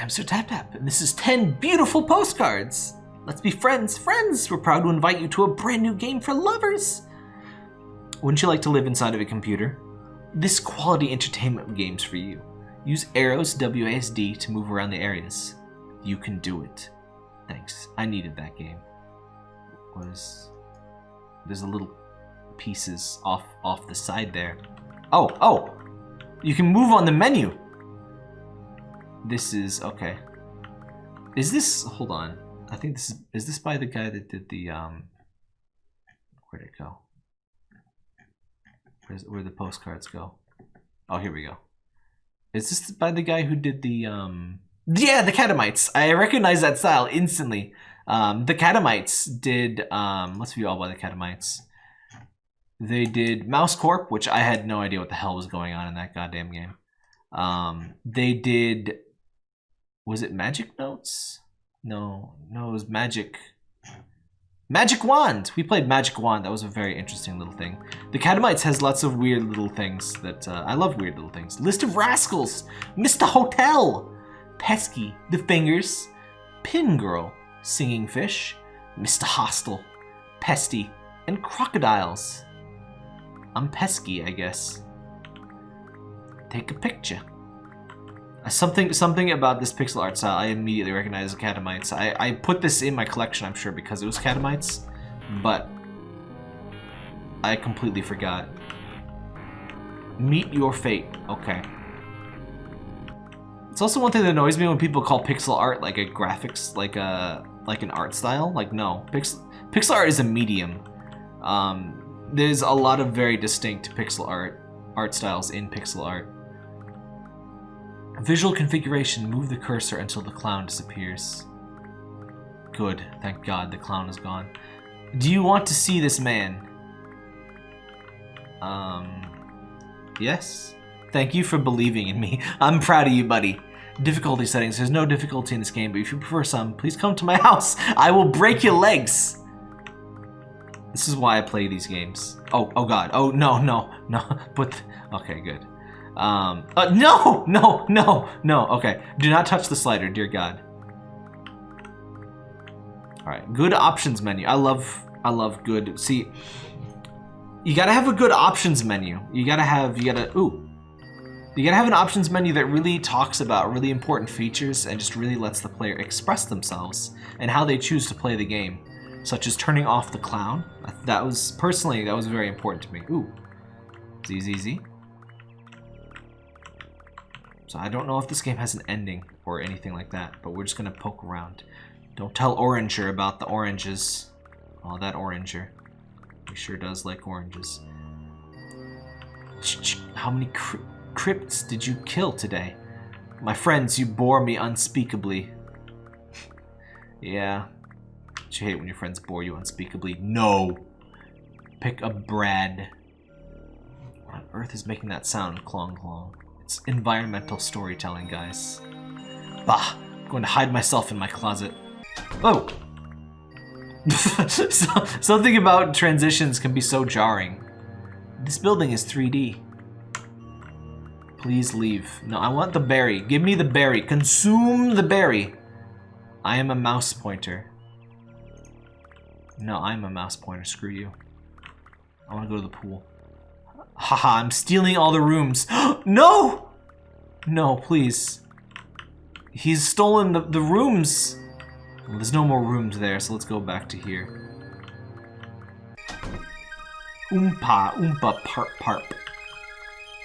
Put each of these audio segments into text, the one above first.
I'm Sir Tap Tap, and this is 10 beautiful postcards. Let's be friends, friends! We're proud to invite you to a brand new game for lovers. Wouldn't you like to live inside of a computer? This quality entertainment game's for you. Use arrows WASD to move around the areas. You can do it. Thanks. I needed that game. Was there's a little pieces off off the side there. Oh, oh! You can move on the menu. This is okay. Is this hold on. I think this is is this by the guy that did the um where'd it go? Where's where the postcards go? Oh here we go. Is this by the guy who did the um yeah, the Catamites. I recognize that style instantly. Um, the Catamites did um, let's view all by the Catamites. They did Mouse Corp, which I had no idea what the hell was going on in that goddamn game. Um, they did was it Magic Notes? No, no, it was Magic. Magic Wand! We played Magic Wand. That was a very interesting little thing. The Catamites has lots of weird little things that uh, I love weird little things. List of Rascals! Mr. Hotel! Pesky, The Fingers, Pin Girl, Singing Fish, Mr. Hostel. Pesty, and Crocodiles. I'm pesky, I guess. Take a picture. Something something about this pixel art style I immediately recognize as Catamites. I, I put this in my collection, I'm sure, because it was Catamites, but I completely forgot. Meet your fate. Okay. It's also one thing that annoys me when people call pixel art like a graphics, like a like an art style. Like no, pixel pixel art is a medium. Um, there's a lot of very distinct pixel art art styles in pixel art. Visual configuration, move the cursor until the clown disappears. Good, thank god the clown is gone. Do you want to see this man? Um, yes? Thank you for believing in me. I'm proud of you, buddy. Difficulty settings. There's no difficulty in this game, but if you prefer some, please come to my house. I will break your legs. This is why I play these games. Oh, oh god. Oh, no, no, no. But, okay, good. Um, uh, no, no, no, no. Okay, do not touch the slider, dear God. All right, good options menu. I love, I love good. See, you gotta have a good options menu. You gotta have, you gotta, ooh. You gotta have an options menu that really talks about really important features and just really lets the player express themselves and how they choose to play the game, such as turning off the clown. That was, personally, that was very important to me. Ooh, ZZZ. So I don't know if this game has an ending or anything like that, but we're just gonna poke around. Don't tell Oranger about the oranges. Oh, that Oranger. He sure does like oranges. How many cry crypts did you kill today? My friends, you bore me unspeakably. yeah. Don't you hate when your friends bore you unspeakably? No! Pick a Brad. What on earth is making that sound? Clong clong. It's environmental storytelling, guys. Bah! I'm going to hide myself in my closet. Oh! so, something about transitions can be so jarring. This building is 3D. Please leave. No, I want the berry. Give me the berry. Consume the berry. I am a mouse pointer. No, I'm a mouse pointer. Screw you. I want to go to the pool. Haha, I'm stealing all the rooms. no! No, please. He's stolen the, the rooms. Well, there's no more rooms there, so let's go back to here. Oompa, oompa, parp, parp.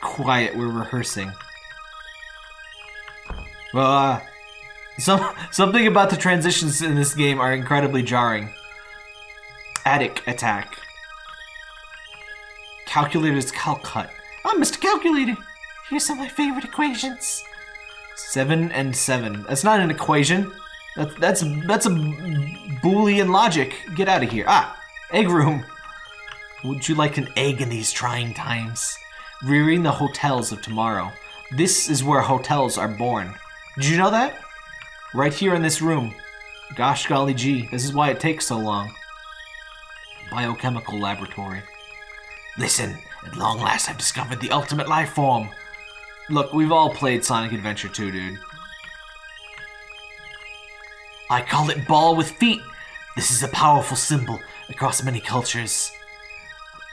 Quiet, we're rehearsing. Well, uh, some, something about the transitions in this game are incredibly jarring. Attic attack. Calculator's Calcut. I'm Mr. Calculator. Here's some of my favorite equations. Seven and seven. That's not an equation. That's that's that's a Boolean logic. Get out of here. Ah, egg room. Would you like an egg in these trying times? Rearing the hotels of tomorrow. This is where hotels are born. Did you know that? Right here in this room. Gosh golly gee, this is why it takes so long. Biochemical laboratory. Listen, at long last I've discovered the ultimate life form. Look, we've all played Sonic Adventure 2, dude. I call it ball with feet. This is a powerful symbol across many cultures.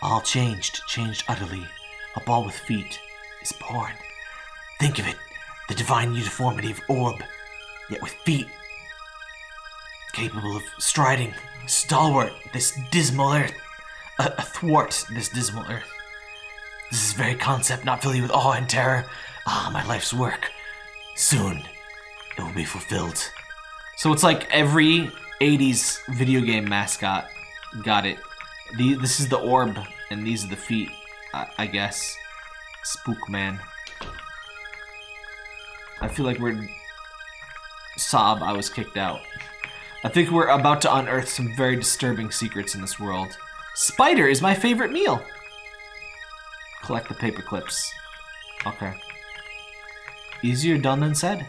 All changed, changed utterly. A ball with feet is born. Think of it, the divine uniformity of orb, yet with feet. Capable of striding, stalwart, this dismal earth, athwart this dismal earth. This is very concept not fill you with awe and terror. Ah, my life's work. Soon, it will be fulfilled. So it's like every 80s video game mascot got it. The, this is the orb, and these are the feet, I, I guess. Spook man. I feel like we're... Sob, I was kicked out. I think we're about to unearth some very disturbing secrets in this world. Spider is my favorite meal. Collect the paper clips. Okay. Easier done than said.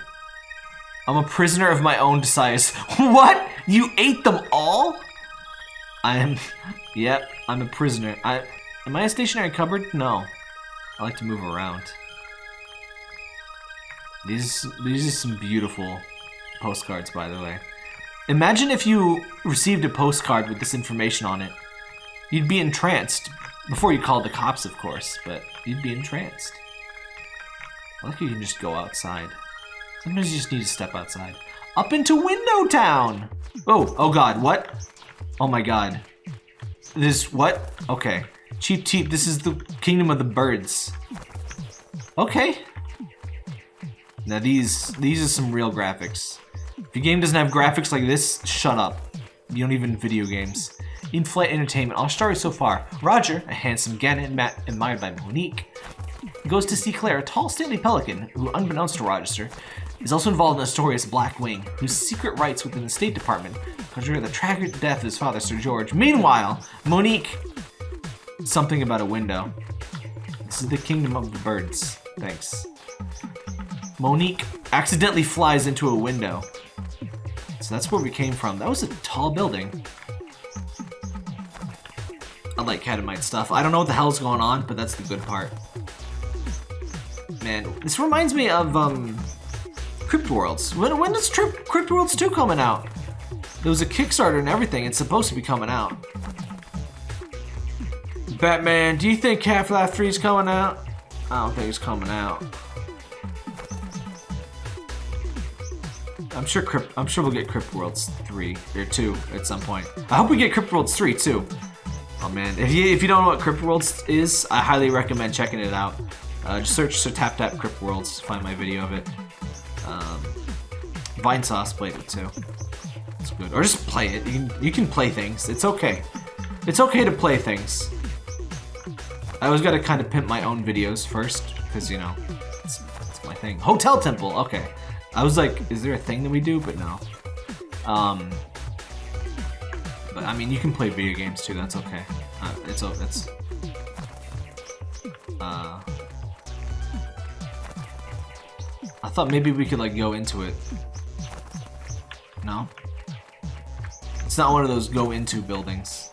I'm a prisoner of my own desires. what? You ate them all? I am... Yep, I'm a prisoner. I... Am I a stationary cupboard? No. I like to move around. These, these are some beautiful postcards, by the way. Imagine if you received a postcard with this information on it. You'd be entranced. Before you called the cops, of course, but you'd be entranced. I like you can just go outside. Sometimes you just need to step outside. Up into Window Town! Oh, oh god, what? Oh my god. This, what? Okay. Cheep Cheep, this is the Kingdom of the Birds. Okay. Now these, these are some real graphics. If your game doesn't have graphics like this, shut up. You don't even video games. In-flight entertainment. Our story so far. Roger, a handsome Gannet admired by Monique, goes to see Claire, a tall, stately pelican, who, unbeknownst to Roger, is also involved in a story as Black Wing, whose secret rights within the State Department conjure the tragic death of his father, Sir George. Meanwhile, Monique... Something about a window. This is the kingdom of the birds. Thanks. Monique accidentally flies into a window. So that's where we came from. That was a tall building. I like Catamite stuff. I don't know what the hell's going on, but that's the good part. Man, this reminds me of, um, Crypt Worlds. When, when does Trip, Crypt Worlds 2 coming out? There was a Kickstarter and everything. It's supposed to be coming out. Batman, do you think Half-Life 3 is coming out? I don't think it's coming out. I'm sure Crypt, I'm sure we'll get Crypt Worlds 3 or 2 at some point. I hope we get Crypt Worlds 3 too. Oh man, if you if you don't know what Crypt Worlds is, I highly recommend checking it out. Uh, just search Sir Tap Tap Crypt Worlds to find my video of it. Um, Vinesauce played it too. It's good. Or just play it. You can you can play things. It's okay. It's okay to play things. I always gotta kind of pimp my own videos first, because you know, it's, it's my thing. Hotel Temple. Okay. I was like, is there a thing that we do? But no. Um, but I mean, you can play video games too. That's okay. Uh, it's it's. Uh, I thought maybe we could like go into it. No. It's not one of those go into buildings.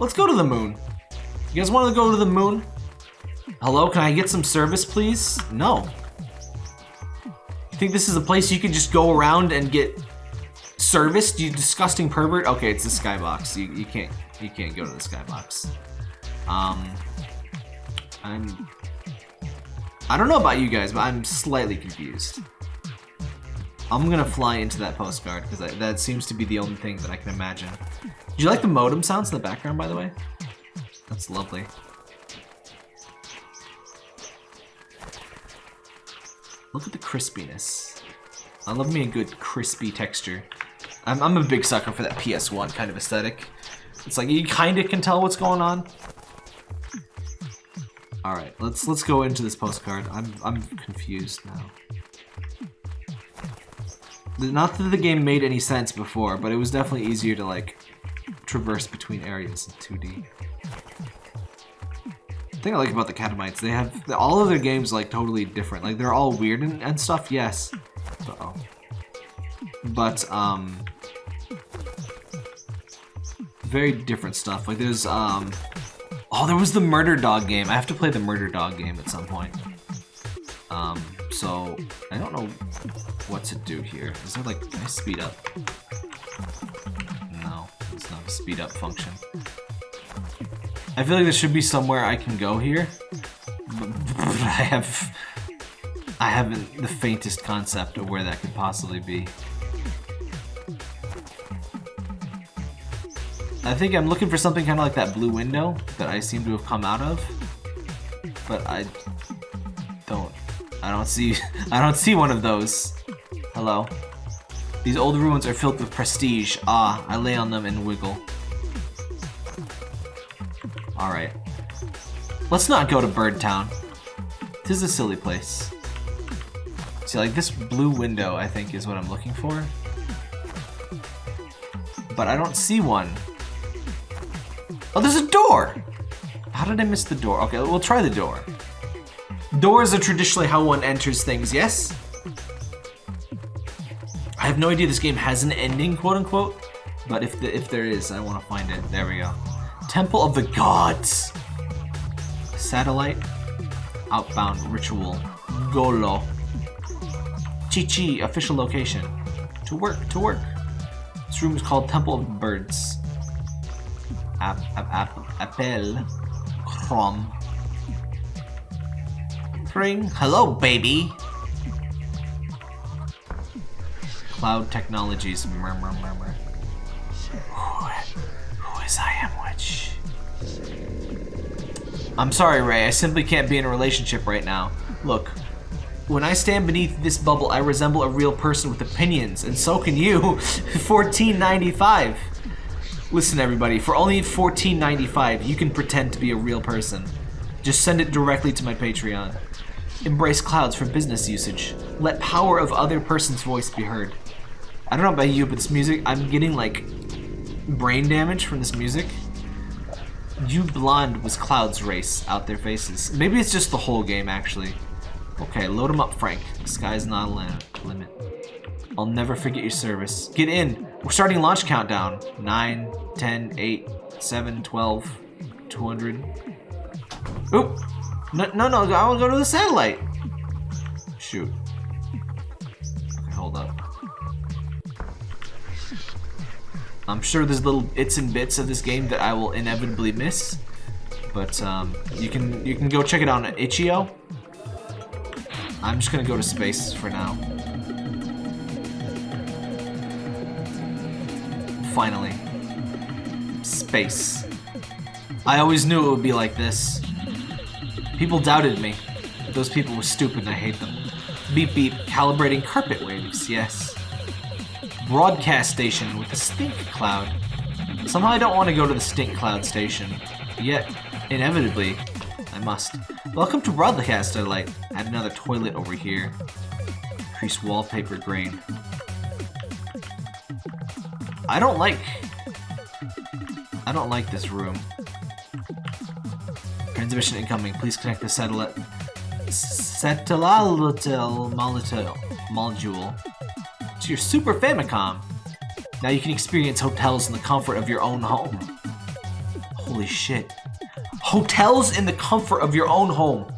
Let's go to the moon. You guys want to go to the moon? Hello, can I get some service, please? No. You think this is a place you can just go around and get serviced? You disgusting pervert. Okay, it's the skybox. You, you can't you can't go to the skybox. Um, I'm. I don't know about you guys, but I'm slightly confused. I'm gonna fly into that postcard because that seems to be the only thing that I can imagine. Do you like the modem sounds in the background, by the way? That's lovely. Look at the crispiness. I love me a good crispy texture. I'm, I'm a big sucker for that PS1 kind of aesthetic. It's like you kind of can tell what's going on. All right, let's let's go into this postcard. I'm I'm confused now. Not that the game made any sense before, but it was definitely easier to like traverse between areas in 2D thing I like about the Catamites, they have all of their games like totally different. Like they're all weird and, and stuff, yes. Uh oh. But um, very different stuff. Like there's um, oh, there was the Murder Dog game. I have to play the Murder Dog game at some point. Um, so I don't know what to do here. Is there like, can I speed up? No, it's not a speed up function. I feel like there should be somewhere I can go here. But I have... I haven't the faintest concept of where that could possibly be. I think I'm looking for something kind of like that blue window that I seem to have come out of. But I don't... I don't see... I don't see one of those. Hello? These old ruins are filled with prestige. Ah, I lay on them and wiggle. Alright. Let's not go to Bird Town. This is a silly place. See, like, this blue window, I think, is what I'm looking for. But I don't see one. Oh, there's a door! How did I miss the door? Okay, we'll try the door. Doors are traditionally how one enters things, yes? I have no idea this game has an ending, quote unquote. But if the, if there is, I want to find it. There we go. Temple of the Gods. Satellite. Outbound Ritual. Golo. Chi-Chi. Official location. To work, to work. This room is called Temple of Birds. App, app, app, appel. Chrome. Ring. Hello, baby. Cloud Technologies. Murmur, murmur. Who, who is I am Witch? I'm sorry, Ray. I simply can't be in a relationship right now. Look, when I stand beneath this bubble, I resemble a real person with opinions, and so can you. 14.95. Listen, everybody. For only 14.95, you can pretend to be a real person. Just send it directly to my Patreon. Embrace clouds for business usage. Let power of other person's voice be heard. I don't know about you, but this music, I'm getting like brain damage from this music. You blonde was Cloud's race out their faces. Maybe it's just the whole game, actually. Okay, load him up, Frank. The sky's not a limit. I'll never forget your service. Get in. We're starting launch countdown. 9, 10, 8, 7, 12, 200. Oop. No, no, no. I want to go to the satellite. Shoot. Okay, hold up. I'm sure there's little bits and bits of this game that I will inevitably miss, but um, you can you can go check it out on itch.io. I'm just gonna go to space for now. Finally, space. I always knew it would be like this. People doubted me. Those people were stupid and I hate them. Beep beep, calibrating carpet waves, yes broadcast station with a stink cloud. Somehow I don't want to go to the stink cloud station. Yet, inevitably, I must. Welcome to broadcast satellite. Add another toilet over here. Increase wallpaper grain. I don't like... I don't like this room. Transmission incoming. Please connect the satellite... Satellite module to your Super Famicom. Now you can experience hotels in the comfort of your own home. Holy shit. Hotels in the comfort of your own home.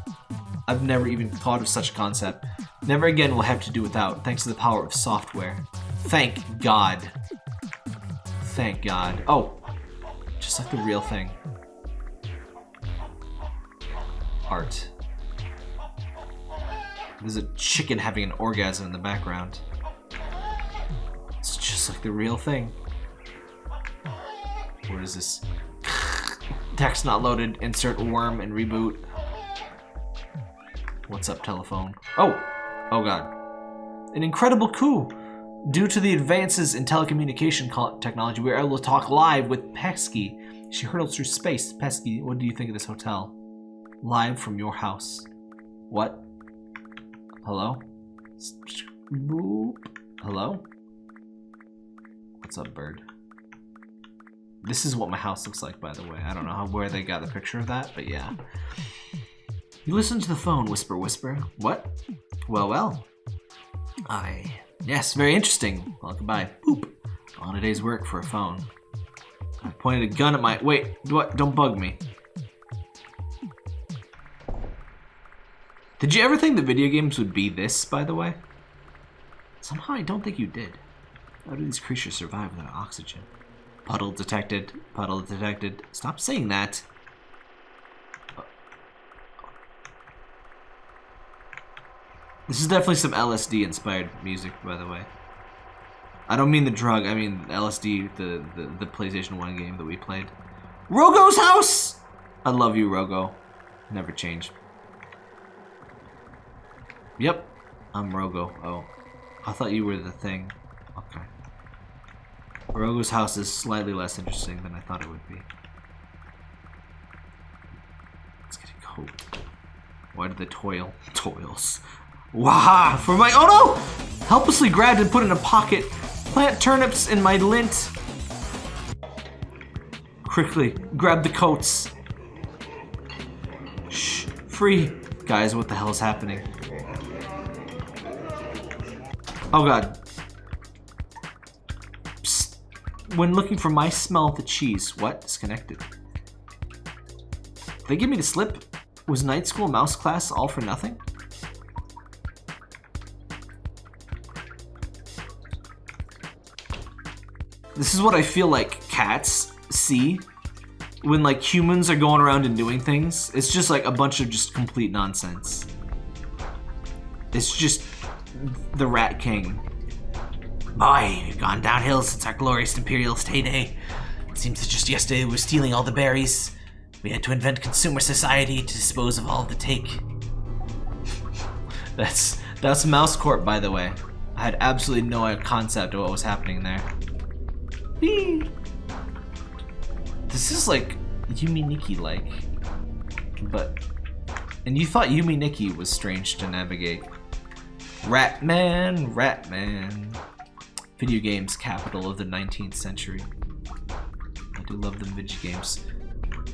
I've never even thought of such a concept. Never again will have to do without, thanks to the power of software. Thank God. Thank God. Oh, just like the real thing. Art. There's a chicken having an orgasm in the background It's just like the real thing. What is this? Text not loaded. Insert worm and reboot. What's up, telephone? Oh! Oh god. An incredible coup! Due to the advances in telecommunication technology, we are able to talk live with Pesky. She hurtles through space. Pesky, what do you think of this hotel? Live from your house. What? Hello? Hello? What's up, bird? This is what my house looks like, by the way. I don't know how, where they got the picture of that, but yeah. You listen to the phone, whisper, whisper. What? Well, well. I... Yes, very interesting. Well, goodbye. Boop. On a day's work for a phone. I pointed a gun at my... Wait, what? Don't bug me. Did you ever think that video games would be this, by the way? Somehow I don't think you did. How do these creatures survive without oxygen? Puddle detected. Puddle detected. Stop saying that. This is definitely some LSD inspired music, by the way. I don't mean the drug, I mean LSD, the, the, the PlayStation 1 game that we played. Rogo's house! I love you, Rogo. Never change. Yep, I'm Rogo. Oh, I thought you were the thing. Okay. Rogo's house is slightly less interesting than I thought it would be. It's getting cold. Why did the toil? Toils. Waha! For my- oh no! Helplessly grabbed and put in a pocket. Plant turnips in my lint. Quickly, grab the coats. Shh, free. Guys, what the hell is happening? Oh god. Psst. When looking for my smell of the cheese, what? Disconnected. They give me the slip? Was night school mouse class all for nothing? This is what I feel like cats see when like humans are going around and doing things. It's just like a bunch of just complete nonsense. It's just the Rat King. Boy, we've gone downhill since our glorious imperialist heyday. It seems that just yesterday we were stealing all the berries. We had to invent consumer society to dispose of all the take. that's that's Mouse Corp, by the way. I had absolutely no concept of what was happening there. This is like Yume Nikki like, but and you thought Yume Nikki was strange to navigate. Ratman, Ratman. Video games capital of the 19th century. I do love them video games.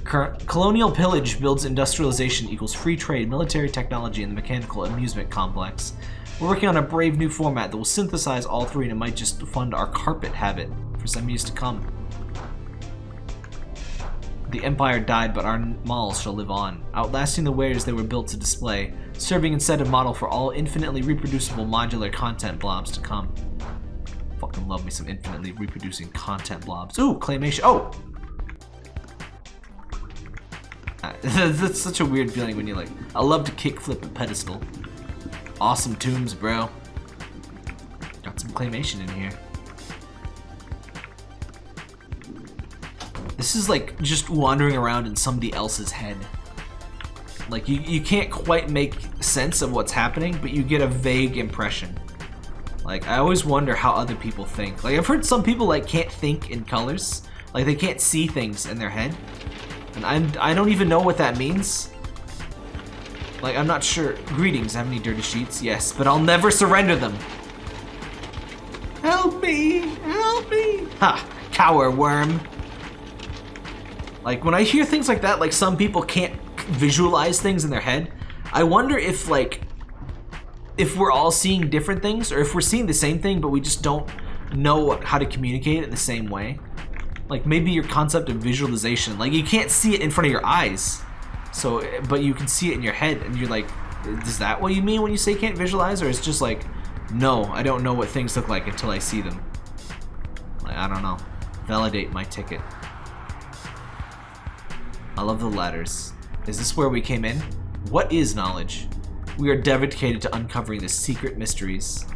Colonial pillage builds industrialization equals free trade, military technology, and the mechanical amusement complex. We're working on a brave new format that will synthesize all three and it might just fund our carpet habit for some years to come. The Empire died, but our malls shall live on, outlasting the wares they were built to display, serving instead a model for all infinitely reproducible modular content blobs to come. Fucking love me some infinitely reproducing content blobs. Ooh, claymation. Oh! That's such a weird feeling when you like, I love to kickflip a pedestal. Awesome tombs, bro. Got some claymation in here. This is like just wandering around in somebody else's head. Like you, you can't quite make sense of what's happening, but you get a vague impression. Like I always wonder how other people think. Like I've heard some people like can't think in colors. Like they can't see things in their head. And I'm, I don't even know what that means. Like I'm not sure. Greetings, have any dirty sheets? Yes, but I'll never surrender them. Help me, help me. Ha, cower worm. Like when I hear things like that, like some people can't visualize things in their head, I wonder if like if we're all seeing different things or if we're seeing the same thing but we just don't know how to communicate it in the same way. Like maybe your concept of visualization, like you can't see it in front of your eyes. So but you can see it in your head and you're like is that what you mean when you say can't visualize or it's just like no, I don't know what things look like until I see them. Like I don't know. Validate my ticket. I love the letters. Is this where we came in? What is knowledge? We are dedicated to uncovering the secret mysteries.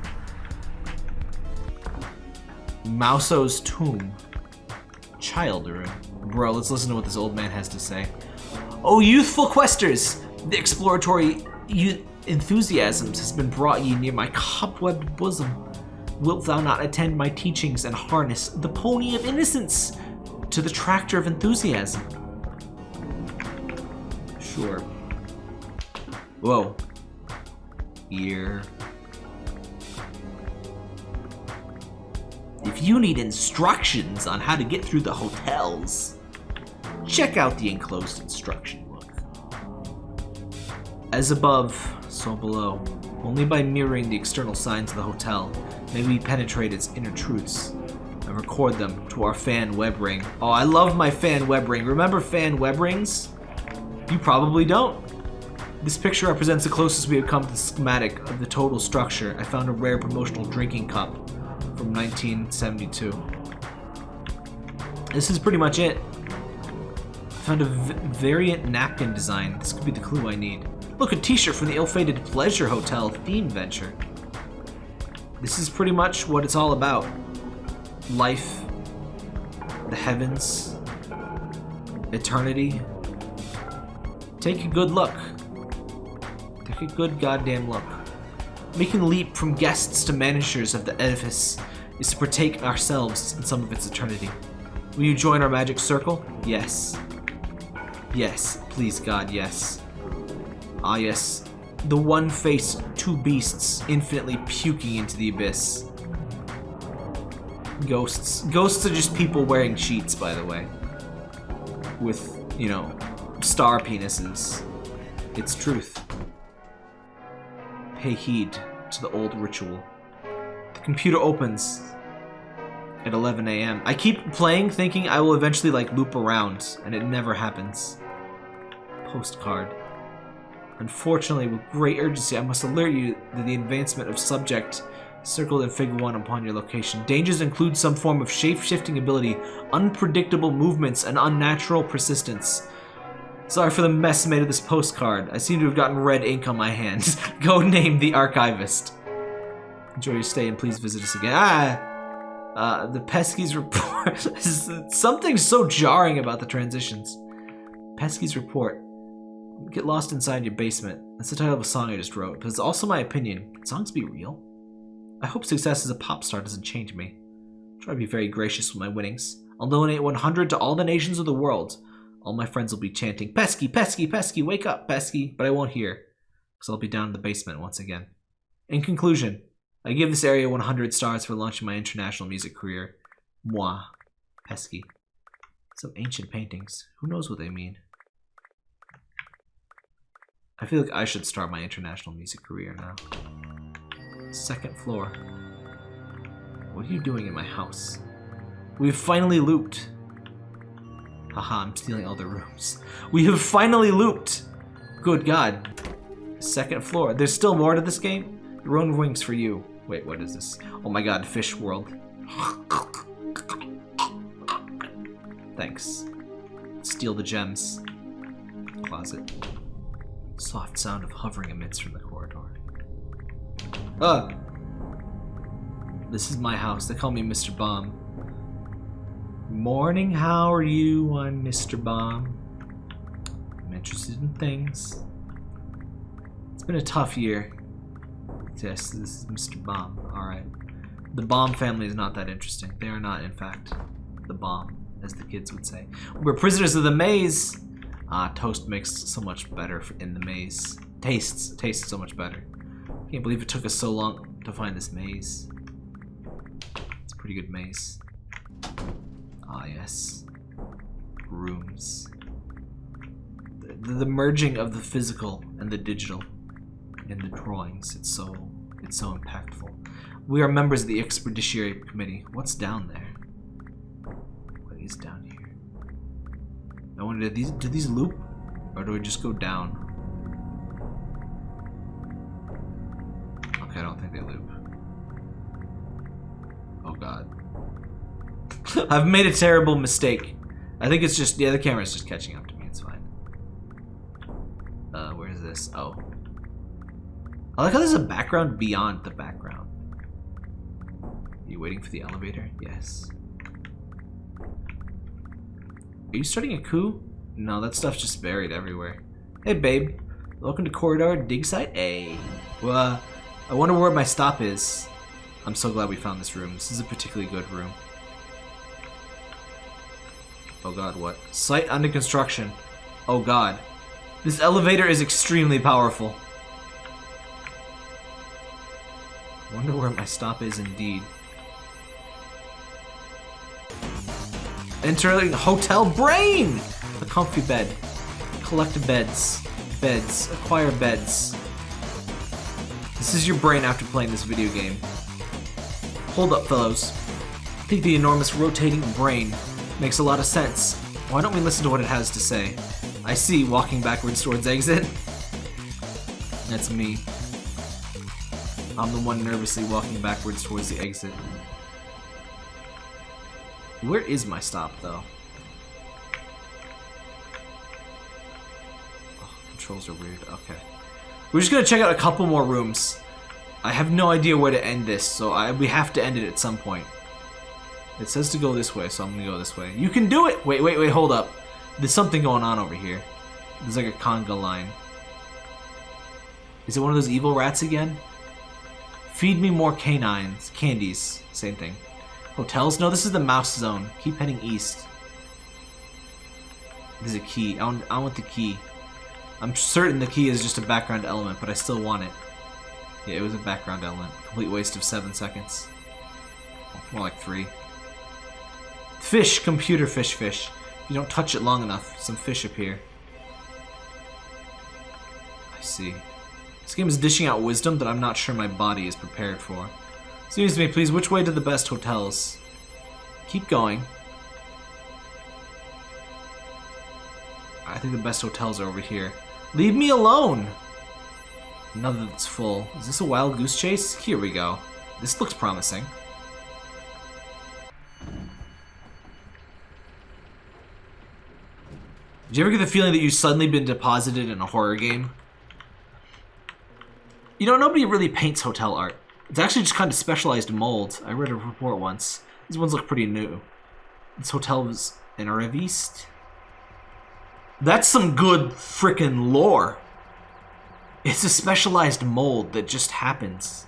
Mauso's tomb. Child room. Bro, let's listen to what this old man has to say. Oh, youthful questers! The exploratory enthusiasms has been brought ye near my cobwebbed bosom. Wilt thou not attend my teachings and harness the pony of innocence to the tractor of enthusiasm? Sure. Whoa. Here. If you need instructions on how to get through the hotels, check out the enclosed instruction book. As above, so below. Only by mirroring the external signs of the hotel may we penetrate its inner truths and record them to our fan web ring. Oh, I love my fan web ring. Remember fan web rings? You probably don't. This picture represents the closest we have come to the schematic of the total structure. I found a rare promotional drinking cup from 1972. This is pretty much it. I Found a variant napkin design. This could be the clue I need. Look, a t-shirt from the ill-fated Pleasure Hotel theme venture. This is pretty much what it's all about. Life, the heavens, eternity. Take a good look. Take a good goddamn look. Making the leap from guests to managers of the edifice is to partake ourselves in some of its eternity. Will you join our magic circle? Yes. Yes, please God, yes. Ah yes, the one face, two beasts, infinitely puking into the abyss. Ghosts. Ghosts are just people wearing sheets, by the way. With, you know, star penises. It's truth. Pay heed to the old ritual. The computer opens at 11 a.m. I keep playing thinking I will eventually like loop around, and it never happens. Postcard. Unfortunately, with great urgency, I must alert you that the advancement of subject circled in Figure 1 upon your location. Dangers include some form of shape-shifting ability, unpredictable movements, and unnatural persistence. Sorry for the mess made of this postcard. I seem to have gotten red ink on my hands. Go name the archivist. Enjoy your stay and please visit us again. Ah! Uh, the Pesky's report. Something so jarring about the transitions. Pesky's report. Get lost inside your basement. That's the title of a song I just wrote, but it's also my opinion. Can songs be real? I hope success as a pop star doesn't change me. I'll try to be very gracious with my winnings. I'll donate 100 to all the nations of the world. All my friends will be chanting, Pesky, Pesky, Pesky, wake up, Pesky, but I won't hear, because I'll be down in the basement once again. In conclusion, I give this area 100 stars for launching my international music career. Moi. Pesky. Some ancient paintings. Who knows what they mean? I feel like I should start my international music career now. Second floor. What are you doing in my house? We've finally looped. Haha, I'm stealing all the rooms. We have finally looped! Good god. Second floor. There's still more to this game? Your own wings for you. Wait, what is this? Oh my god, fish world. Thanks. Steal the gems. Closet. Soft sound of hovering emits from the corridor. Ah! This is my house. They call me Mr. Bomb. Morning, how are you? I'm Mr. Bomb. I'm interested in things. It's been a tough year. Yes, this is Mr. Bomb. Alright. The Bomb family is not that interesting. They are not, in fact, the bomb, as the kids would say. We're prisoners of the maze! Ah, toast makes so much better in the maze. Tastes, tastes so much better. Can't believe it took us so long to find this maze. It's a pretty good maze. Ah, yes. Rooms. The, the merging of the physical and the digital in the drawings. It's so, it's so impactful. We are members of the Expeditionary Committee. What's down there? What is down here? I wonder, do these, do these loop? Or do we just go down? Okay, I don't think they loop. Oh god. I've made a terrible mistake. I think it's just, yeah, the camera's just catching up to me. It's fine. Uh, where is this? Oh. I like how there's a background beyond the background. Are you waiting for the elevator? Yes. Are you starting a coup? No, that stuff's just buried everywhere. Hey, babe. Welcome to Corridor Dig Site A. Well, uh, I wonder where my stop is. I'm so glad we found this room. This is a particularly good room. Oh god, what? Site under construction. Oh god. This elevator is extremely powerful. Wonder where my stop is indeed. Entering Hotel Brain! A comfy bed. Collect beds. Beds. Acquire beds. This is your brain after playing this video game. Hold up, fellows. Think the enormous rotating brain makes a lot of sense. Why don't we listen to what it has to say? I see, walking backwards towards exit. That's me. I'm the one nervously walking backwards towards the exit. Where is my stop, though? Oh, controls are weird. Okay. We're just gonna check out a couple more rooms. I have no idea where to end this, so I, we have to end it at some point. It says to go this way, so I'm gonna go this way. You can do it! Wait, wait, wait, hold up. There's something going on over here. There's like a conga line. Is it one of those evil rats again? Feed me more canines. Candies. Same thing. Hotels? No, this is the mouse zone. Keep heading east. There's a key. I want, I want the key. I'm certain the key is just a background element, but I still want it. Yeah, it was a background element. Complete waste of seven seconds. More like three. Fish, computer fish, fish. If you don't touch it long enough, some fish appear. I see. This game is dishing out wisdom that I'm not sure my body is prepared for. Excuse me, please, which way to the best hotels? Keep going. I think the best hotels are over here. Leave me alone! Another that's full. Is this a wild goose chase? Here we go. This looks promising. Did you ever get the feeling that you've suddenly been deposited in a horror game? You know, nobody really paints hotel art. It's actually just kind of specialized mold. I read a report once. These ones look pretty new. This hotel was in Reviste. That's some good freaking lore. It's a specialized mold that just happens.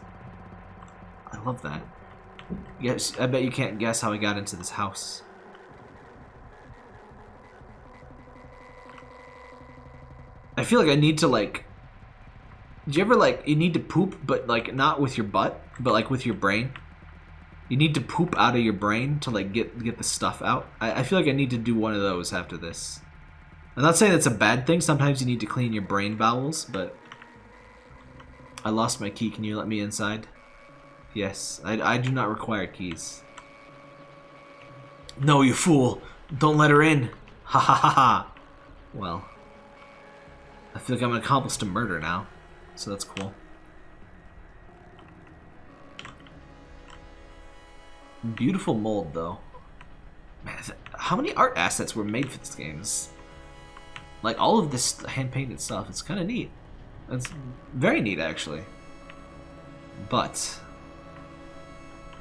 I love that. Yes, I bet you can't guess how I got into this house. I feel like I need to like do you ever like you need to poop but like not with your butt, but like with your brain? You need to poop out of your brain to like get get the stuff out. I, I feel like I need to do one of those after this. I'm not saying that's a bad thing. Sometimes you need to clean your brain bowels, but I lost my key. Can you let me inside? Yes, I, I do not require keys. No, you fool! Don't let her in! Ha ha ha ha! Well, I feel like I'm an accomplice to murder now so that's cool. Beautiful mold, though. Man, how many art assets were made for this game? like, all of this hand-painted stuff. It's kind of neat. It's very neat, actually. But,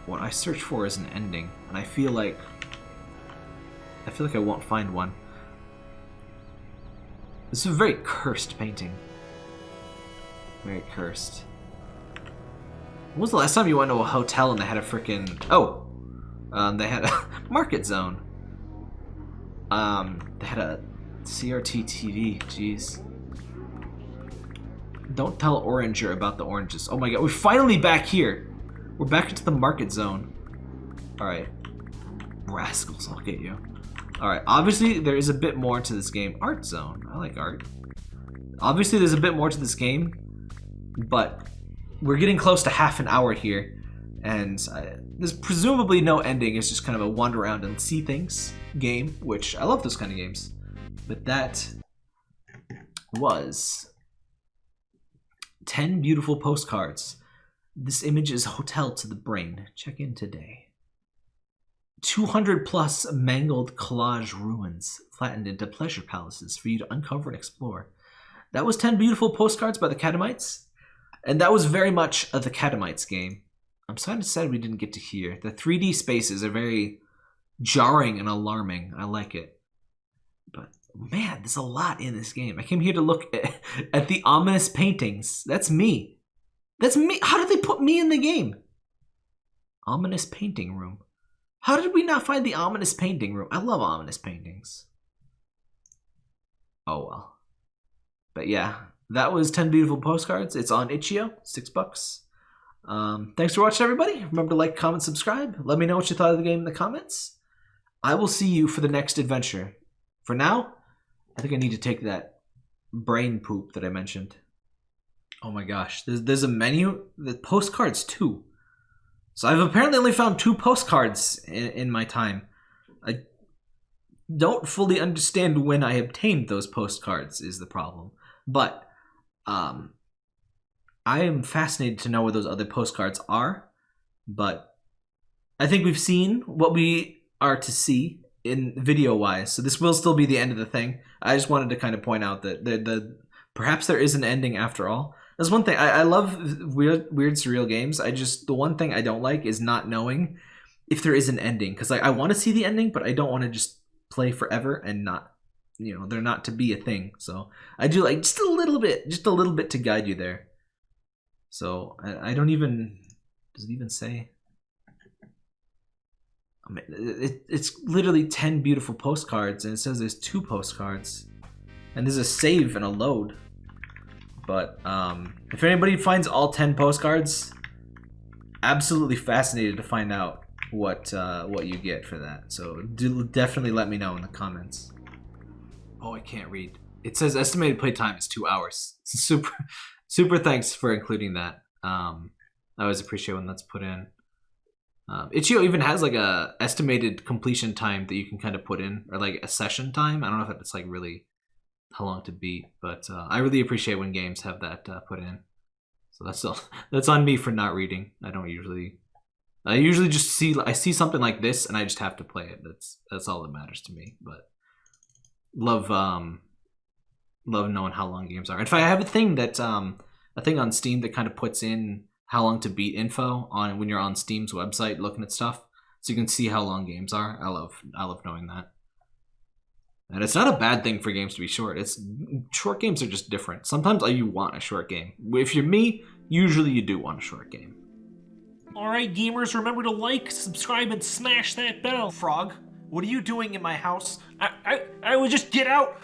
what I search for is an ending, and I feel like... I feel like I won't find one. This is a very cursed painting. Very cursed. When was the last time you went to a hotel and they had a freaking... Oh! Um, they had a market zone. Um, they had a CRT TV. Jeez. Don't tell Oranger about the oranges. Oh my god, we're finally back here. We're back into the market zone. Alright. Rascals, I'll get you. Alright, obviously there is a bit more to this game. Art zone. I like art. Obviously there's a bit more to this game but we're getting close to half an hour here, and uh, there's presumably no ending. It's just kind of a wander around and see things game, which I love those kind of games. But that was 10 beautiful postcards. This image is hotel to the brain. Check in today. 200 plus mangled collage ruins flattened into pleasure palaces for you to uncover and explore. That was 10 beautiful postcards by the Catamites. And that was very much of the Catamites game. I'm sad to say we didn't get to hear. The 3D spaces are very jarring and alarming. I like it. But man, there's a lot in this game. I came here to look at, at the ominous paintings. That's me. That's me. How did they put me in the game? Ominous painting room. How did we not find the ominous painting room? I love ominous paintings. Oh well. But yeah, that was 10 beautiful postcards. It's on itch.io, six bucks. Um, thanks for watching, everybody. Remember to like, comment, subscribe. Let me know what you thought of the game in the comments. I will see you for the next adventure. For now, I think I need to take that brain poop that I mentioned. Oh my gosh, there's, there's a menu. The postcards too. So I've apparently only found two postcards in, in my time. I don't fully understand when I obtained those postcards is the problem. But um, I am fascinated to know where those other postcards are, but I think we've seen what we are to see in video wise. So this will still be the end of the thing. I just wanted to kind of point out that the, the perhaps there is an ending after all. That's one thing. I, I love weird, weird, surreal games. I just the one thing I don't like is not knowing if there is an ending because like I want to see the ending, but I don't want to just play forever and not, you know, they're not to be a thing. So I do like just a little bit, just a little bit to guide you there. So I, I don't even. Does it even say? I mean, it, it's literally 10 beautiful postcards and it says there's two postcards and there's a save and a load but um, if anybody finds all 10 postcards absolutely fascinated to find out what uh, what you get for that. So do definitely let me know in the comments. Oh I can't read. It says estimated play time is two hours. Super super thanks for including that. Um, I always appreciate when that's put in. Um, Itch.io even has like a estimated completion time that you can kind of put in, or like a session time. I don't know if it's like really how long to beat, but uh, I really appreciate when games have that uh, put in. So that's all, that's on me for not reading. I don't usually. I usually just see I see something like this and I just have to play it. That's that's all that matters to me. But love um love knowing how long games are. In fact, I have a thing that um a thing on Steam that kind of puts in how long to beat info on when you're on Steam's website looking at stuff, so you can see how long games are. I love I love knowing that. And it's not a bad thing for games to be short. It's short games are just different. Sometimes you want a short game. If you're me, usually you do want a short game. Alright gamers, remember to like, subscribe, and smash that bell. Frog, what are you doing in my house? I I, I would just get out.